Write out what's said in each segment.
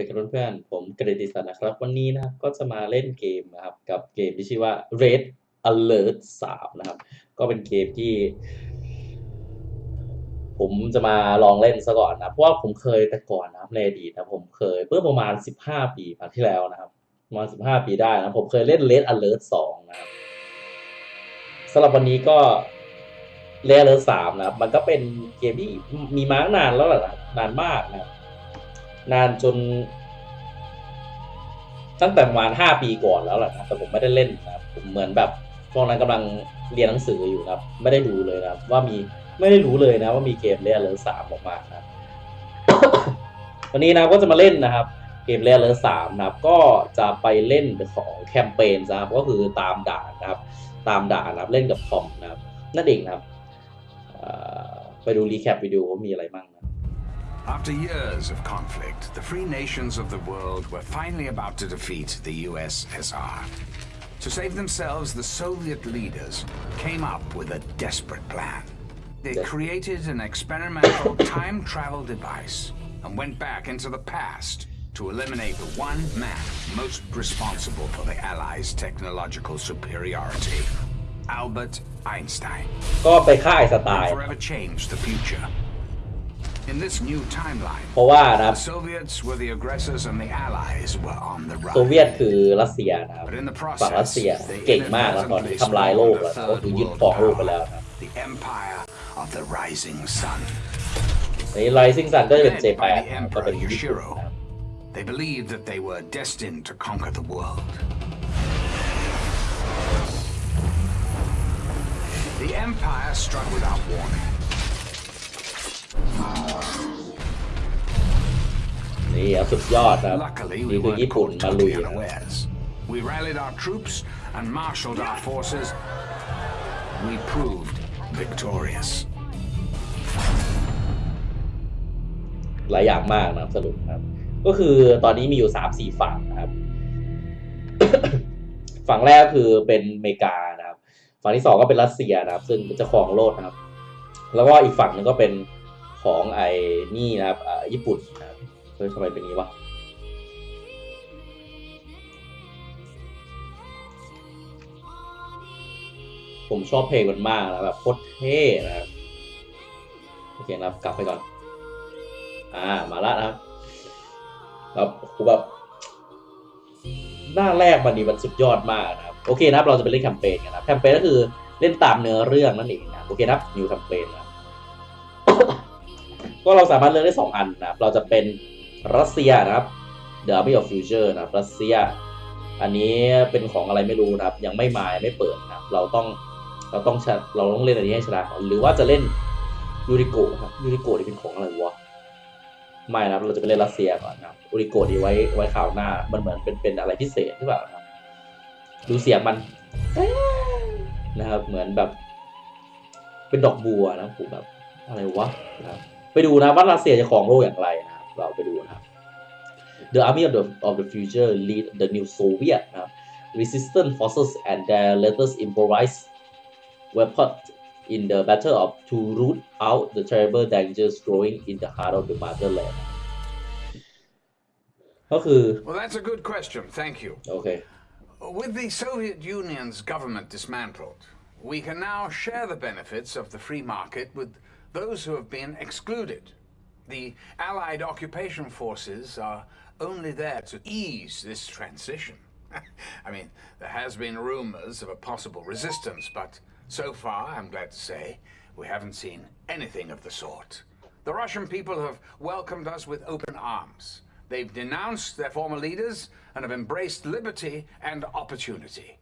เป็นกันเพื่อนผมกฤติศักดิ์นะครับ วันนี้นะครับก็จะมาเล่นเกมนะครับ กับเกมที่ชื่อว่า Red Alert 3 นะครับ ก็เป็นเกมที่ ผมจะมาลองเล่นซะก่อนนะเพราะว่าผมเคยแต่ก่อนนะครับในอดีตนะผมเคยเมื่อประมาณ 15 ปีมาที่แล้วนะครับประมาณ15 ปีได้นะผมเคยเล่น Red Alert 2 นะครับสำหรับวันนี้ก็ Red Alert 3นะครับ มันก็เป็นเกมที่มีมาตั้งนานแล้วแหละนะนานมากนะครับ นานจน ตั้งแต่ประมาณห้าปีก่อนแล้วแหละนะแต่ผมไม่ได้เล่นนะครับผมเหมือนแบบตอนนั้นกำลังเรียนหนังสืออยู่ครับ ไม่ได้ดูเลยนะว่ามีไม่ได้รู้เลยนะว่ามีเกมเรียลเลอร์สามออกมาครับวันนี้นะก็จะมาเล่นนะครับ เกมเรียลเลอร์สามนะครับ ก็จะไปเล่นของแคมเปญนะครับ ก็คือตามด่านนะครับ ตามด่านนะครับเล่นกับคอมนะครับนั่นเองนะครับไปดูรีแคปวิดีโอว่ามีอะไรบ้างนะ After years of conflict, the free nations of the world were finally about to defeat the USSR. To save themselves, the Soviet leaders came up with a desperate plan. They Yes. created an experimental time travel device and went back into the past to eliminate the one man most responsible for the Allies' technological superiority Albert Einstein. ก็ไปฆ่าไอน์สไต and ล์ forever changed the future. In this new timeline, เพราะว่านะครับ the Soviets were the aggressors and the Allies were on the โซ run. เวียตคือรัสเซียนะครับ But in the ฝั่งรัส process, เซีย they เก่งมากแล้วตอนนี้ inadvertently ทำลายโลก spawned แล้ว a ก็ third คือยึด world ครองโลกไป power, แล้วนะครับ the Empire of the Rising Sun. ในไลซิงซันก็จะเป็น Led เจแป by น the ก็เป็น Emperor ญี่ปุ่น Yoshiro, นะครับ they believed that they were destined to conquer the world. The Empire struck without warning. นี่ครับสุดยอดนะครับ Luckily, นี่ we คือ weren't ญี่ปุ่น caught มาลุย totally นะครับ unawares. We rallied our troops and marshaled our forces. We proved victorious. หลายอย่างมากนะครับสรุปนะครับ ก็คือตอนนี้มีอยู่สามสี่ฝั่งนะครับ ฝั่งแรกคือเป็นอเมริกานะครับ ฝั่งที่สองก็เป็นรัสเซียนะครับ ซึ่งจะครองโลกนะครับ แล้วก็อีกฝั่งหนึงก็เป็น ของไอ้นี่นะครับอ่าญี่ปุ่นนะครับเฮ้ยทำไมเป็นนี้วะผมชอบเพลงมันมากนะแบบโคตรเท่นะครับโอเคนะครับกลับไปก่อน อ่ามาละนะครับครับผมแบบหน้าแรกมันนี่มันสุดยอดมากนะครับโอเคนะครับเราจะไปเล่นแคมเปญกันนะแคมเปญก็คือเล่นตามเนื้อเรื่องนั่นเองนะโอเคนะครับนิวแคมเปญนะครับ ก็เราสามารถเลือกได้สองอันนะครับ เราจะเป็นรัสเซียนะครับ The Army of Future นะครับรัสเซีย อันนี้เป็นของอะไรไม่รู้นะครับ ยังไม่มาไม่เปิดนะครับ เราต้องเราต้องเราต้องเล่นอันนี้ให้ชนะหรือว่าจะเล่นยูริโกะครับยูริโกะนี่เป็นของอะไรวะไม่นะครับ เราจะไปเล่นรัสเซียก่อนนะครับยูริโกะนี่ไว้ไว้ข่าวหน้า มันเหมือนเป็นเป็นอะไรพิเศษหรือเปล่านะครับดูเสียงมันนะครับ เหมือนแบบ เป็นดอกบัวนะผมแบบอะไรวะนะครับ ไปดูนะว่ารัสเซียจะครองโลกอย่างไรนะครับ เราไปดูนะครับ The army of the of the future lead the new Soviet นะครับ resistance forces and their latest improvised weapon in the battle of to root out the terrible dangers growing in the heart of the motherland ก็คือ Well, that's a good question. Thank you. โอเค With the Soviet Union's government dismantled, we can now share the benefits of the free market with those who have been excluded. The Allied occupation forces are only there to ease this transition. I mean, there has been rumors of a possible resistance, but so far, I'm glad to say, we haven't seen anything of the sort. The Russian people have welcomed us with open arms. They've denounced their former leaders and have embraced liberty and opportunity.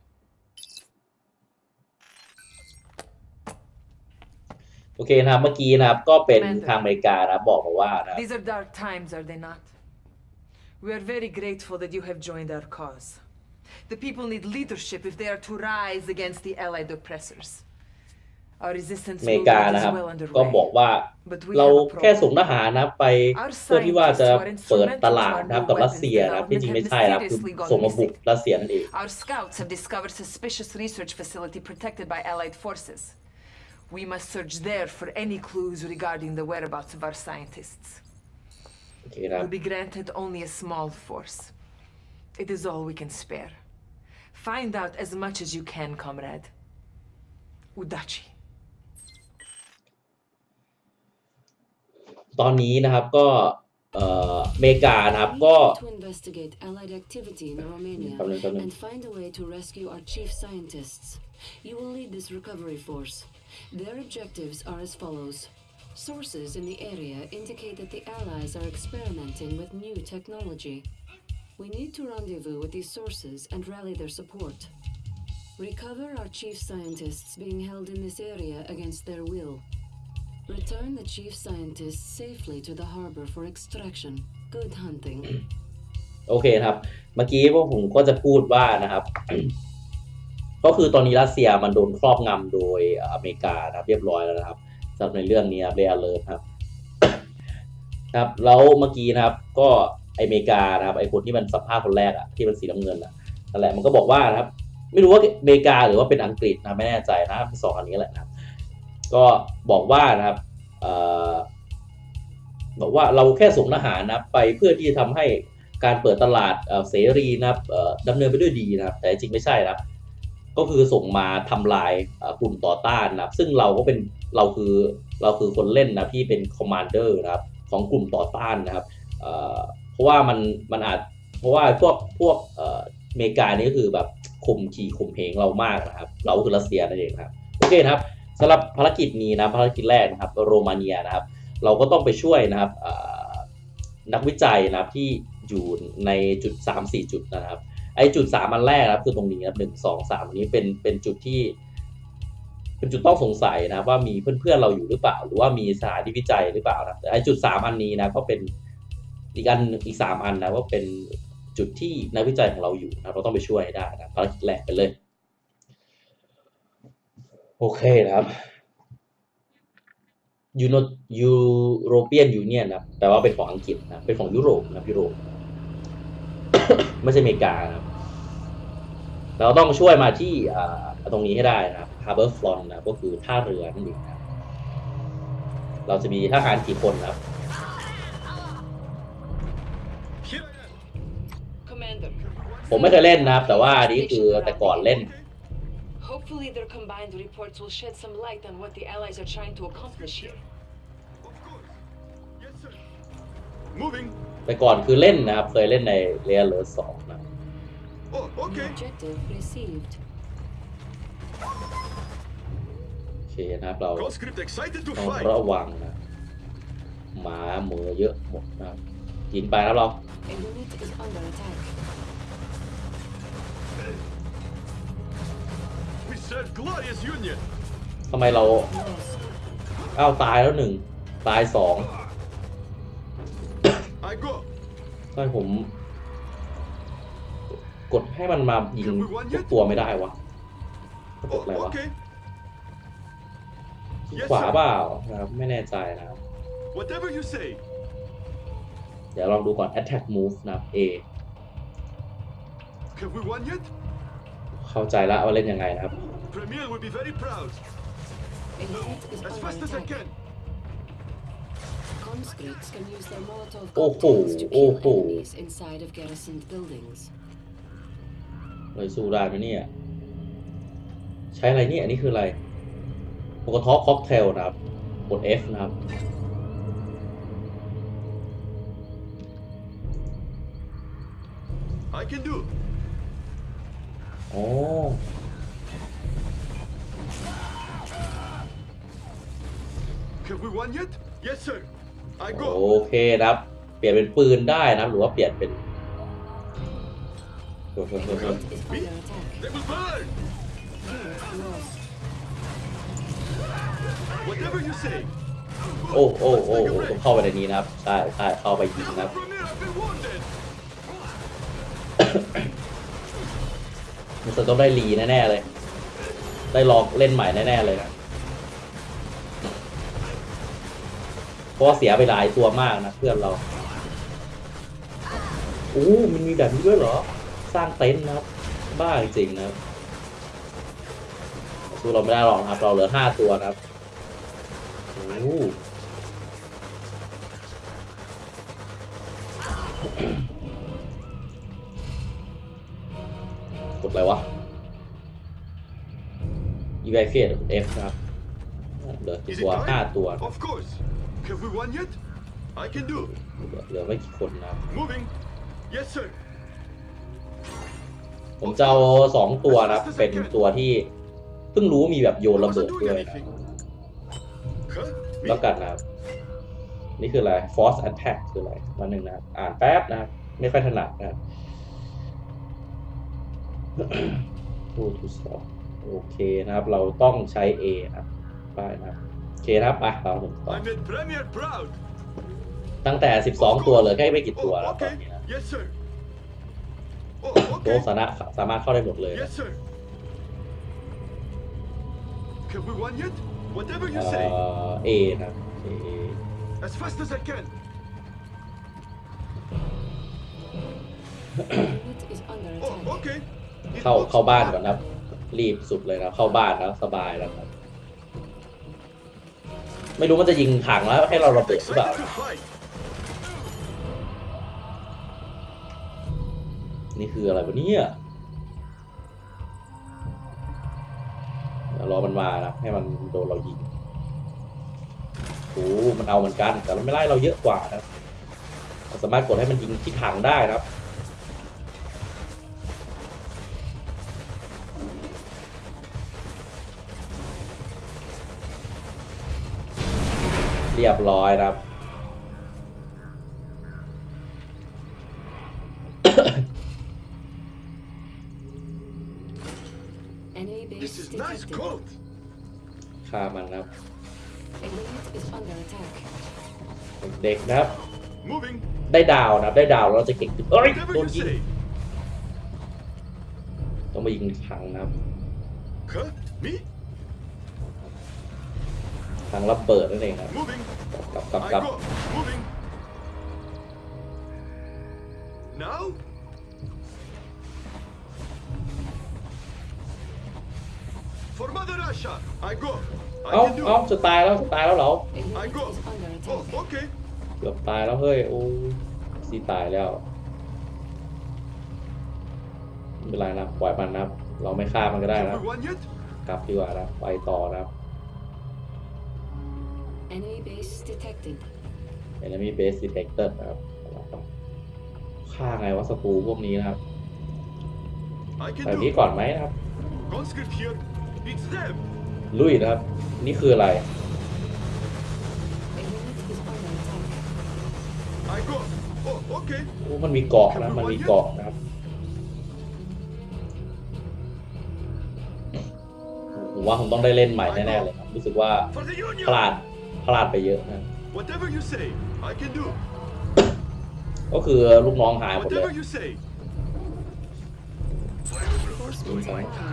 โอเคนะครับ เมื่อกี้นะครับ ก็เป็นทางอเมริกานะครับบอกมาว่านะครับ These are dark times, are they not? We are very grateful that you have joined our cause. The people need leadership if they are to rise against the Allied oppressors. Our resistance อเมริ movement กานะ is ครับ well ก็ underway. บอกว่า But we เรา have a แค่ problem. ส่งทหารนะครับไป Our เพื่อที่ว่าจะ scientists who are เปิด instrumental ตลาด to our นะครับ new กับรัส weapons เซียนะครับที่จริงไม่ development ใช่นะครับ have คือ mysteriously gone ส่งมาบุก missing. รัสเซียนั่นเอง We must search there for any clues regarding the whereabouts of our scientists. โอเคครับ will be granted only a small force. It is all we can spare. Find out as much as you can, comrade. Udachi. ตอนนี้นะครับก็เอ่ออเมริกานะครับ We ก็ need to investigate Allied activity in Romania แป๊บนึงแป๊บนึง and find a way to rescue our chief scientists. You will lead this recovery force. Their objectives are as follows. Sources in the area indicate that the Allies are experimenting with new technology. We need to rendezvous with these sources and rally their support. Recover our chief scientists being held in this area against their will. Return the chief scientists safely to the harbor for extraction. Good hunting. โอเคนะครับ เมื่อกี้พวกผมก็จะพูดว่านะครับ ก็คือตอนนี้รัสเซียมันโดนครอบงำโดยอเมริกานะครับเรียบร้อยแล้วนะครับสำหรับในเรื่องนี้ครับเรอเลิร์ครับครับแล้วเมื่อกี้นะครับ ก็อเมริกานะครับไอคนที่มันสัมภาษณ์คนแรกอะที่มันสีน้ำเงินอะนั่นแหละมันก็บอกว่านะครับ ไม่รู้ว่าอเมริกาหรือว่าเป็นอังกฤษนะไม่แน่ใจนะสองอันนี้แหละนะครับก็บอกว่านะครับเอ่อบอกว่าเราแค่ส่งทหารนะไปเพื่อที่จะทำให้การเปิดตลาดเอ่อเสรีนะครับดำเนินไปด้วยดีนะครับ แต่จริงไม่ใช่นะครับ ก็คือส่งมาทำลายกลุ่มต่อต้านนะครับ ซึ่งเราก็เป็นเราคือเราคือคนเล่นนะที่เป็น commander นะครับของกลุ่มต่อต้านนะครับเพราะว่ามันมันอาจเพราะว่าพวกพวกเอ่ออเมริกานี่ก็คือแบบข่มขี่ข่มเหงเรามากนะครับ เราคือรัสเซียนั่นเองครับโอเคครับสำหรับภารกิจนี้นะภารกิจแรกนะครับโรมาเนียนะครับ เราก็ต้องไปช่วยนะครับนักวิจัยนะครับที่อยู่ในจุด 3 4 จุดนะครับ ไอจุดสามอันแรกนะครับคือตรงนี้นะครับหนึ่งสองสามอันนี้เป็นเป็นจุดที่ เป็นจุดต้องสงสัยนะว่ามีเพื่อนๆเราอยู่หรือเปล่า หรือว่ามีสถานที่วิจัยหรือเปล่านะไอจุดสามอันนี้นะก็เป็นอีกอันอีกสามอันนะว่าเป็นจุดที่นักวิจัยของเราอยู่นะเราต้องไปช่วยได้นะภารกิจแรกไปเลย โอเคนะครับยูโนยูโรเปียนยูเนียนนะแปลว่าเป็นของอังกฤษนะเป็นของยุโรปนะยุโรปไม่ใช่อเมริกานะ เราต้องช่วยมาที่อ่าตรงนี้ให้ได้นะครับ Harbor Front นะก็คือท่าเรือนั่นเองนะครับเราจะมีทหารกี่คนนะครับ Commander, ผมไม่เคยเล่นนะครับ แต่ว่าอันนี้คือแต่ก่อนเล่น hopefully their combined reports will shed some light on what the Allies are trying to accomplish here. Of course. Yes, sir. Moving. แต่ก่อนคือเล่นนะครับ เคยเล่นในเรียลเลอร์สองนะ Oh, New okay. objective received. โอเคนะครับเรา Conscript excited to ต้อง fight. ระวังนะหมาเหมือเยอะหมดนะครับยิงไปแล้วเรา A unit is under attack. We serve glorious union. ทำไมเรา Lost. อ้าวตายแล้วหนึ่งตายสอง I go. ทำไมผม กดให้มันมายิงทุกตัวไม่ได้วะกด Oh, อะไรวะ okay. ขวาเปล่านะครับไม่แน่ใจนะครับ Whatever you say. เดี๋ยวลองดูก่อน attack move นะครับ A Have we won yet? เข้าใจแล้วว่าเล่นยังไงนะครับ Premier will be very proud. A unit is เลยสู้ได้ไหมเนี่ย ใช้อะไรเนี่ย อันนี้คืออะไรโปกทอค็อกเทลนะครับ กด F นะครับ I can do. อ๋อ Have we won yet? Yes, sir. I โอ go. เคนะครับ เปลี่ยนเป็นปืนได้นะครับหรือว่าเปลี่ยนเป็น เฮ้ย A เฮ้ยเฮ้ยเฮ้ย unit is under attack. They will burn. Unit lost. Whatever you say. โอ้โอ้โอ้โอ้ต้องเข้าไปในนี้นะครับใช่ใช่เข้าไปยิงนะครับ มันจะต้องได้รีแน่ๆเลย ได้ลองเล่นใหม่แน่ๆเลยนะเพราะว่าเสียไปหลายตัวมากนะเพื่อนเราอู้มันมีแบบนี้ด้วยเหรอ สร้างเต็นท์นะครับ บ้าจริงๆนะครับสู้เราไม่ได้หรอกนะครับเราเหลือห้าตัวนะครับโอ้กดอะไรวะ evacuate F นะครับเหลือ Is ตัว it ห้า time? ตัว Of course. Have we won yet? I can do. เหลือเหลือไม่กี่คนนะครับ Moving. Yes, sir. ผมจะเอาสองตัวนะครับ เป็นตัวที่เพิ่งรู้มีแบบโยนระเบิด Wasn't ด้ doing วยนะ anything. Huh? Me? แล้วกันนะครับ นี่คืออะไร force attack คืออะไรมาหนึ่งนะครับอ่านแป๊บนะครับไม่ค่อยถนัดนะครับ two to สองโอเคนะครับ เราต้องใช้ A นะครับไปนะครับโอเคนะครับไปเราถึงต่อ I made Premier proud. ตั้งแต่ 12 ตัวเหลือแค่ไม่กี่ตัว Oh, แล้วตอน okay. นี้นะ Yes, sir. Oh, โต๊ะ okay. สามารถสามารถเข้าได้หมดเลยนะ Yes, sir. Have we won yet? Whatever เอ่ you say. อ A นะครับ A As fast as I can. Unit is under Oh, attack. okay. It เข้า looks เข้าบ้าน bad. ก่อนนะครับ รีบสุดเลยนะครับ เข้าบ้านแล้วสบายแล้วครับ ไม่รู้มันจะยิงถังแล้วให้เราระเบิดหรือเปล่า นี่คืออะไรวะเนี่ยเดี๋ยวรอมันมานะให้มันโดนเรายิงโอ้มันเอาเหมือนกัน แต่มันไม่ไล่เราเยอะกว่านะเราสามารถกดให้มันยิงที่ถังได้นะครับเรียบร้อยนะครับ nice detected. coat. ฆ่ามันนะครับ A unit is under attack. เด็กนะครับ Moving. ได้ดาวนะครับ ได้ดาวแล้วเราจะเก่งขึ้นเอ้ย Whatever โดน you ยิง say. ต้องมายิงถังนะครับ Huh? Me? ถังระเบิดนั่นเองครับ Moving. กลับกลับ I กลับ go. Moving. Now? เอ้า I can do เอ้า it. จะตายแล้วจะตายแล้วเหรอ A unit I go. is under Oh, attack. okay. เกือบตายแล้วเฮ้ยโอ้ซีตายแล้วไม่เป็นไรนะปล่อยมันนะครับเราไม่ฆ่ามันก็ได้นะ Have we won yet? กลับดีกว่านะไปต่อนะครับ Enemy base detected. enemy base detected นะครับฆ่าไงวะศัตรูพวกนี้นะครับ I ไป can do นี้ it. ก่อนไหมนะครับ Conscript here. It's them. ลุยนะครับ นี่คืออะไร A unit is under attack. I go. Oh, okay. โอ้มันมีเกาะนะ มันมีเกาะนะครับ ผมว่าผมต้องได้เล่นใหม่แน่ๆเลยครับ รู้สึกว่า For the พลา Union. ดพลาดไปเยอะนะ Whatever you say, I can do. ก็คือลูกน้องหายหมดเล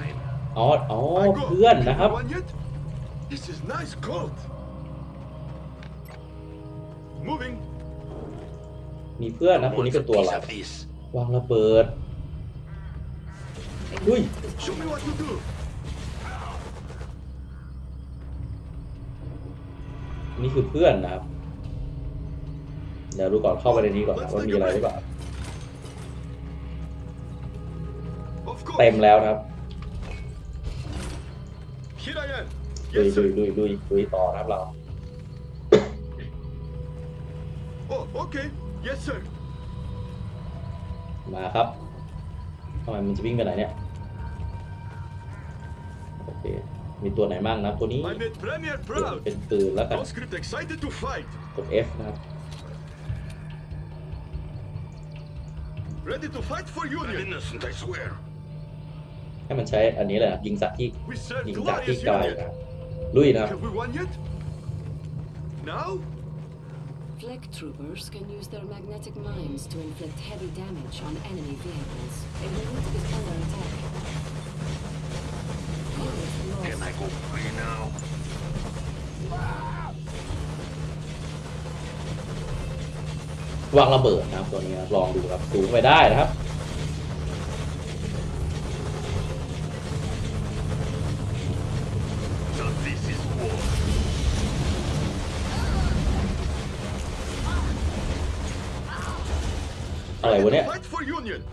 ย Whatever you say. Reinforcements arriving. อ๋ออ๋อ I go. เพื่อนนะครับ Have we won yet? This is nice coat. Moving. มีเพื่อนนะคนนี้เป็นตัวอะไรวางระเบิด A Ui. unit is Show me under what to do. นี่คือเพื่อนนะครับ เดี๋ยวดูก่อนเข้าไปในนี้ก่อนนะว่ามีอะไรหรือเปล่า Of course. เต็มแล้วนะครับ Here I am. ลุย Yes, ลุย sir. ลุยลุยลุยต่อนะครับเรา Oh, okay. Yes, sir. มาครับทำไมมันจะวิ่งไปไหนเนี่ย โอเค มีตัวไหนบ้างนะตัวนี้ I made Premier เปลี่ยน proud. เป็นปืนแล้วกัน Conscript excited to fight. กด F นะครับ Ready to fight for Union. innocent, I swear. ให้มันใช้อันนี้เลยนะครับยิงสัตว์ที่ We serve ยิงจากที่ glorious ไกล Union. นะครับลุยนะครับ Have we won yet? Now? Fleck troopers can use their magnetic mines to inflict heavy damage on enemy vehicles. A unit is under attack. Unit Can lost. I go free now? วางระเบิดนะครับตัวนี้นะครับลองดูครับสูงไปได้นะครับ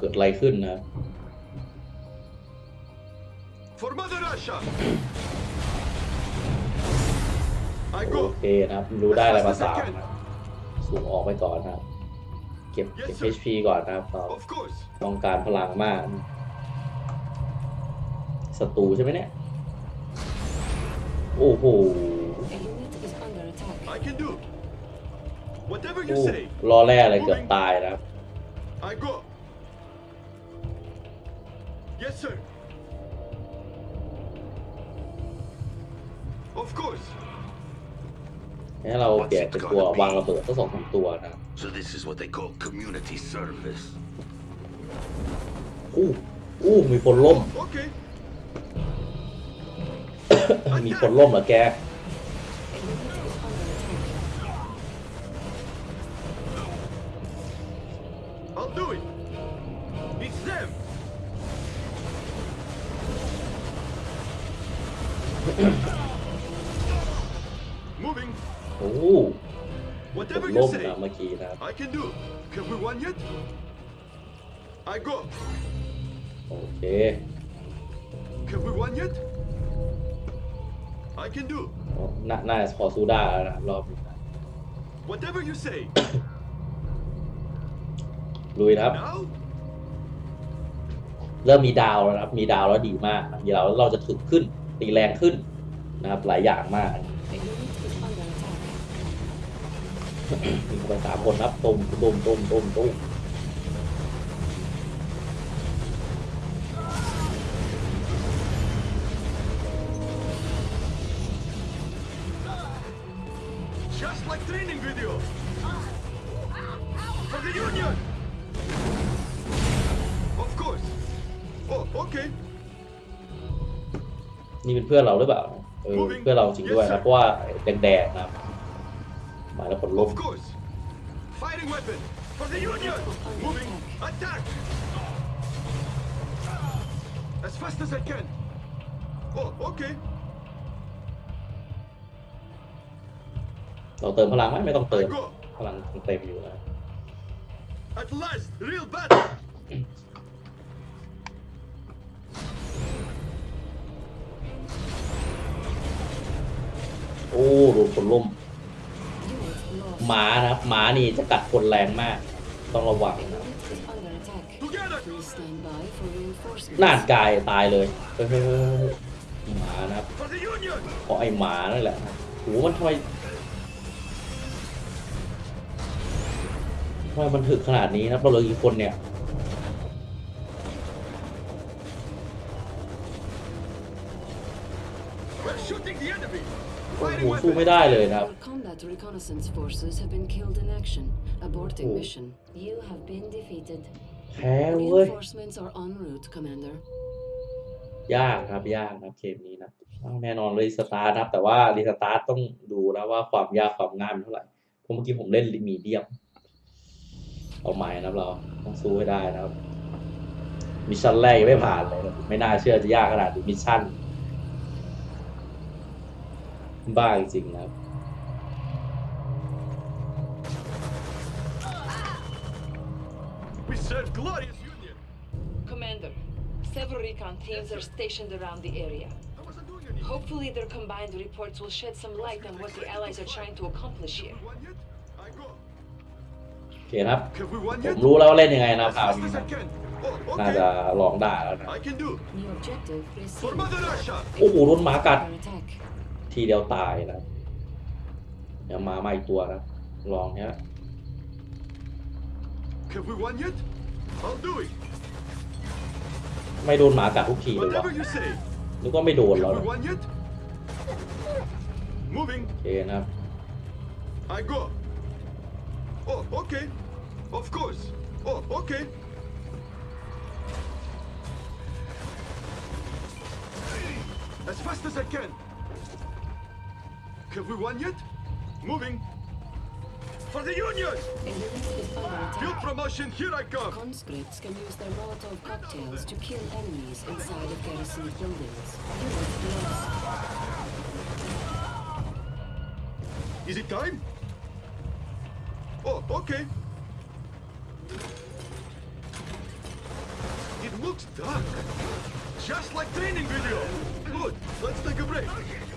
กิดอะไรขึ้นนะ For Mother Russia! I โอ go! เคนะครับดูได้อะไรมาสามนะสูงออกไปก่อนนะครับ เก็บเก็บ HP ก่อนนะครับเรา Of course! ต้องการพลังมากศัตรูใช่ไหมเนี่ย โอ้โห A unit is under attack. I can do! Whatever โอ้ you say! รอแร่อะไรเกือบตายนะครับ I go! Yes, sir! Of course! ให้เราเปลี่ยนเป็นตัววางระเบิดทั้งสองสามตัวนะครับ So this is what they call community service. อู้อู้มีคนล่ม Okay! มีคนล่มเหรอแก น่าน่าจะพอสู้ได้แล้วนะรอบนี้นะ Whatever you say! ลุยนะครับ Now? เริ่มมีดาวแล้วนะครับ มีดาวแล้วดีมากนะมีดาวแล้วเราจะถึกขึ้น ตีแรงขึ้นนะครับ หลายอย่างมาก A unit is under attack. มีคนไปสามคนครับตุ้มตุ้มตุ้มตุ้มตุ้ม เป็นเพื่อนเราหรือเปล่าเออเพื่อนเราจริงด้วยนะเพราะว่าแดงๆนะครับมาแล้วคนล่ม Of course! Fighting weapon! For the Union! Moving! Attack! As fast as I can! Oh, okay! เราเติมพลังไหมไม่ต้องเติ I ม go! พลังเต็มอยู่นะ At last! Real battle! โอ้โดนคนล่มหมานะครับหมานี่จะกัดคนแรงมาก ต้องระวังนะน่านกายตายเลยเฮ้ยเฮ้ยเฮ้ยเฮ้ยหมานะครับเพราะไอ้หมานั่นแหละโหมันทำไมทำไมมันถึกขนาดนี้นะเราเลือกี่คนเนี่ย โอ้โห Fighting สู้ weapon! ไม่ได้เลยนะครับ Your combat reconnaissance forces have been killed in action, aborting Oh. mission. You have been defeated. แพ้เว้ย Reinforcements are en route, Commander. ยากครับยากนะครับเกมนี้นะอ้าวแน่นอนรีสตาร์ทครับ แต่ว่ารีสตาร์ทต้องดูนะว่าความยากความง่ายมันเท่าไหร่เพราะเมื่อกี้ผมเล่นมีเดียมเอาใหม่นะครับเราต้องสู้ให้ได้นะครับมิชชั่นแรกยังไม่ผ่านเลยนะไม่น่าเชื่อจะยากขนาดนี้มิชชั่น บ้าจริงๆนะครับ We serve glorious Union! Commander, several recon teams are stationed around the area. I wasn't doing anything! Hopefully their combined reports will shed some light on what the Allies are trying to accomplish here. Won yet? I go! โอเคนะครับ Have we won ผม yet? รู้แล้วว่าเล่นยังไงนะ As คราว fast นี้ as นะ I can! Oh, น่าจะ okay! ลองได้แล้วนะ I can do! New objective For received. Mother Russia! โอ้โหโดนหมากัด Under attack. ทีเดียวตายนะเดี๋ยวมามาอีกตัวนะ ลองเนี้ย Have we won yet? I'll do it! ไม่โดนหมากัดทุกทีเลยวะ Whatever you say! นึกว่าไม่โดนแล้ว Have นะ we won yet? Moving! โอเคนะครับ I go! Oh, okay! Of course! Oh, okay! As fast as I can! Have we won yet? Moving! For the Union! A unit is under Field promotion, here I come! Conscripts can use their Molotov cocktails to kill enemies inside of garrison buildings. Is it time? Oh, okay. It looks dark. Just like training video. Good. Let's take a break.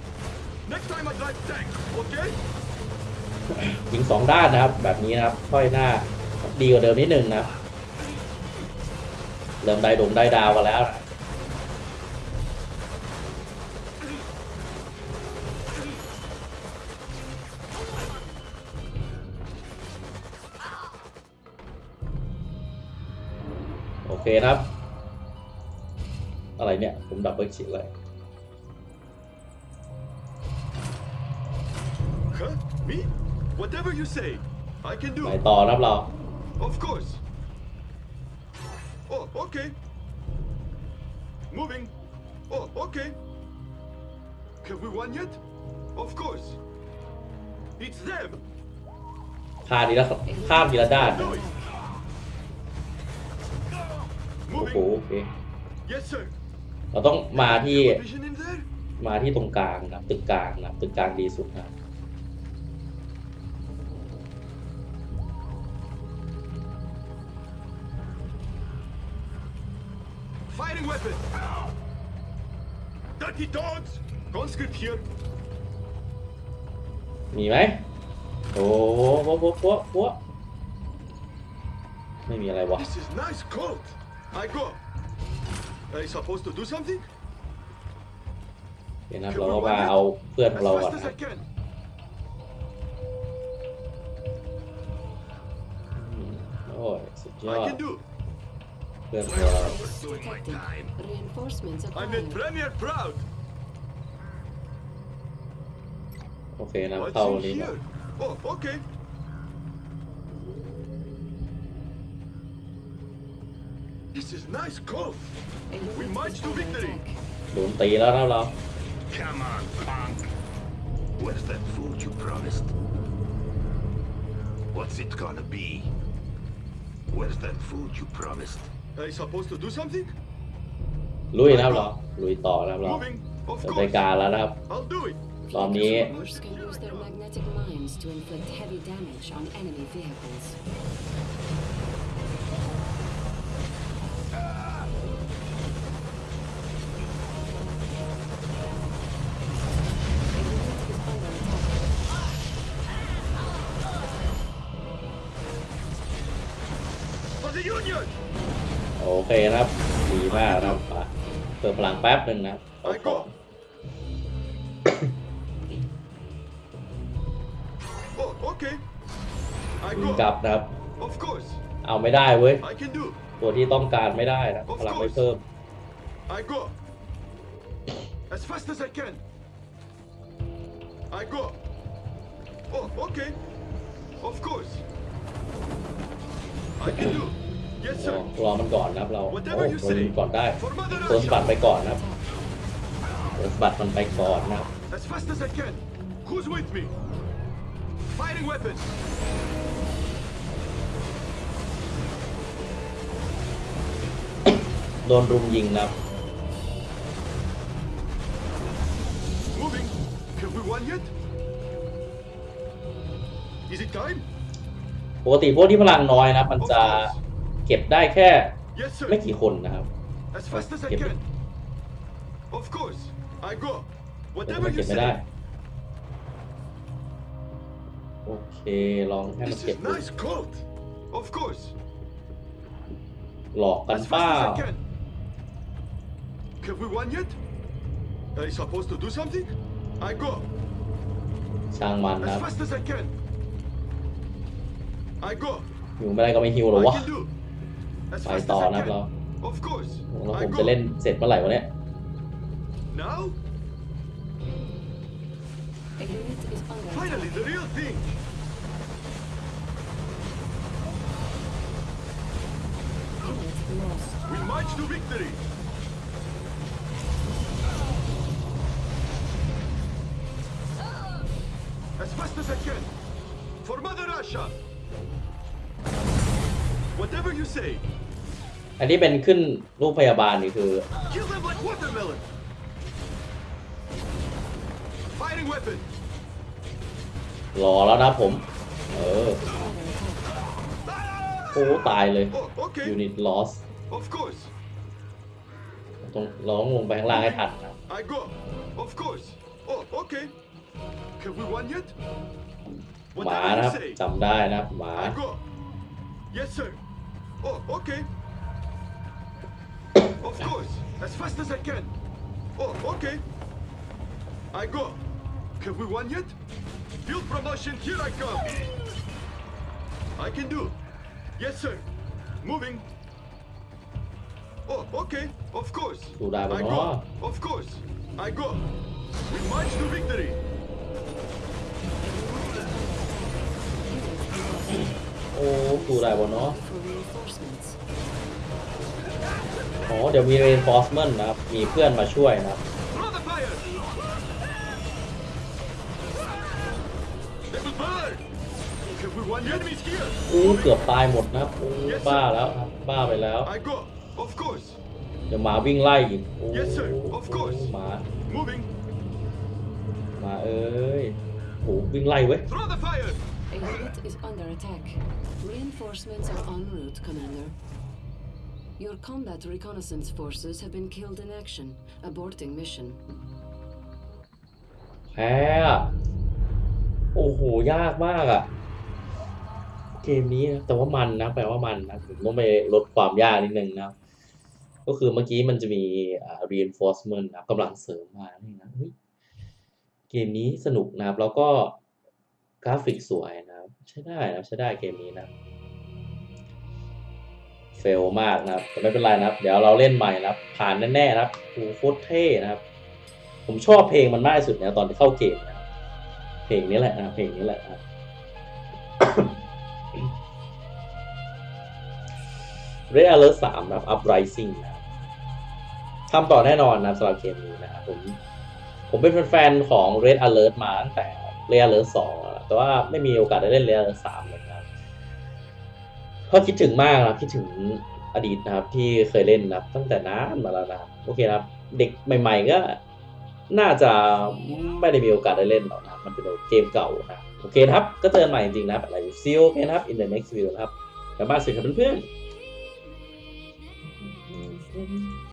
ยิงสองด้านนะครับ แบบนี้นะครับ ค่อยหน้าดีกว่าเดิมนิดนึงนะเริ่มได้ดงได้ดาวกันแล้วนะโอเคนะครับ อะไรเนี่ย ผมดับเบิลคลิกเลย Whatever you say. I can ไหน do. ต่อนะครับเรา Of course. Oh, okay. Moving. Oh, okay. Have we won yet? Of course. It's them. พาทีละข้ามทีละด้าน Do it. โอ้โห Moving. โอเค Yes, sir. เราต้องมาที่ Vision in there? มาที่ตรงกลางนะครับตึกกลางนะครับตึกกลางดีสุดนะ Dirty dogs. Conscript here. มีไหมโอ้โหโป๊ะโป๊ะโป๊ะโป๊ะไม่มีอะไรวะ This is nice coat. I go. Are you supposed to do something? เดี๋ยวนะครับเราก็มาเอาเพื่อนของ As เราก่อน fast นะ as I can. โอ้ยสุดยอ I ด can do. เพื่อนของเรา Detected. Reinforcements I acquired. made Premier proud. โอเคนะ What's เข้า in นี้ก่อน here? Oh, okay. This is nice coat. A unit We march is to under victory. attack. โดนตีแล้วนะครับเรา Come on, punk. Where's that food you promised? What's it gonna be? Where's that food you promised? Are you supposed to do something? ลุยนะครับเราลุยต่อนะครับเรา Moving. Of เปิด course. รายการแล้วนะครับ I'll do it. ตอนนี้ Fleet can use their magnetic mines to inflict heavy damage on enemy vehicles. เคนะครับดีมากนะครับมาเติมพลังแป๊บหนึ่งนะครับเอา I ของ go. Oh, okay. I ยิงกลั go. บนะครับ Of course. เอาไม่ได้เว้ย I can do. ตัวที่ต้องการไม่ได้นะพลังไม่เพิ่ม I go. As fast as I can. I go. Oh, okay. Of course. I can do. Yes, รอ sir. รอมันก่อนนะครับเราโอ้ Whatever you โดน say. ก่อนได้ For Mother โดนสะบัด Russia. ไปก่อนนะครับโดนสะบัดมันไปก่อนนะครับ As fast as I can. Who's with me? Firing weapons. โดนรุมยิงนะครับ Moving. Have we won yet? Is it time? ปกติพวกที่พลังน้อยนะครับมันจะ เก็บได้แค่ Yes, sir. ไม่กี่คนนะครับ As fast as I Give me- can. Of course. I go. แต่ Whatever มัน you เก็บไม่ได้ say. โอเค ลองให้มัน This เก็บ is ดู nice coat. Of course. หลอกกัน As เปล่า fast as I can. Have we won yet? Are you supposed to do something? I go. ช่างมันนะ As ครับ fast as I can. I go. อยู่ไม่ได้ก็ไม่ฮิวหรอ I วะ can do. As ไป fast ต่อ as I นะครับเรา can. Of course. แล้วผ I มจะ go. เล่นเสร็จเมื่อไหร่วะเนี่ย Now? A unit is under Finally, attack. the real thing. Unit lost. We march to victory. As fast as I can. For Mother Russia. Whatever you say. อันนี้เป็นขึ้นรูปพยาบาลนี่คือ Kill them like watermelon. Firing weapon. รอแล้วนะผม เออ Under attack. โอ้ตายเลย Oh, okay. unit loss Of course. ตรงเราต้องลงไปข้างล่างให้ทันนะครับ I go. Of course. Oh, okay. Have we won yet? หมา Whatever นะค you รับ say. จำได้นะครับหมา I go. Yes, sir. Oh, okay. Of course. As fast as I can. Oh, okay. I go. Have we won yet? Field promotion, here I come. I can do. Yes, sir. Moving. Oh, okay. Of course. Tụi đài của I nó. go. Of course. I go. We march to victory. โอ้ดูได้บนเนาะ For reinforcements. อ๋อเดี๋ยวมี reinforcement นะครับ มีเพื่อนมาช่วยนะครับ Throw the fire! They will burn! Have we won? The enemy's here! อู้เกือบตายหมดนะครับอู้บ้าแล้วครับบ้าไปแล้ว I go. Of course. เดี๋ยวหมาวิ่งไล่อีกโอ้ Yes, sir. Of course. หมา Moving. หมาเอ้ยโหวิ่งไล่เว้ย Throw the fire! A unit is under attack. Reinforcements are en route, Commander. Your combat reconnaissance forces have been killed in action, aborting mission. แพ้อะโอ้โห ยากมากอะเกมนี้นะแต่ว่ามันนะแปลว่ามันนะผมต้องไปลดความยากนิดนึงนะ ก็คือเมื่อกี้มันจะมี reinforcement นะกำลังเสริมมานี่นะเฮ้ยเกมนี้สนุกนะครับแล้วก็ กราฟิกสวยนะครับ ใช้ได้นะใช้ได้เกมนี้นะเฟลมากนะครับแต่ไม่เป็นไรนะครับ เดี๋ยวเราเล่นใหม่นะครับ ผ่านแน่ๆนะครับโอ้โหโคตรเท่นะครับ ผมชอบเพลงมันมากที่สุดนะตอนที่เข้าเกมนะเพลงนี้แหละนะเพลงนี้แหละนะครับ Red Alert 3นะครับ Uprising นะทำต่อแน่นอนนะสำหรับเกมนี้นะครับผมผมเป็นแฟนของ Red Alert มาตั้งแต่ Red Alert 2 แต่ว่าไม่มีโอกาสได้เล่น Red Alert 3เลยครับเพราะคิดถึงมากนะครับคิดถึงอดีตนะครับ ที่เคยเล่นนะครับตั้งแต่นานมาแล้วนะครับโอเคนะครับ เด็กใหม่ ๆ ก็น่าจะไม่ได้มีโอกาสได้เล่นหรอกนะมันเป็นเกมเก่านะโอเคครับ ก็เจอใหม่จริงๆนะอะไรซิลกันนะครับ in the next video นะครับกลับบ้านสวัสดีครับเพื่อนๆ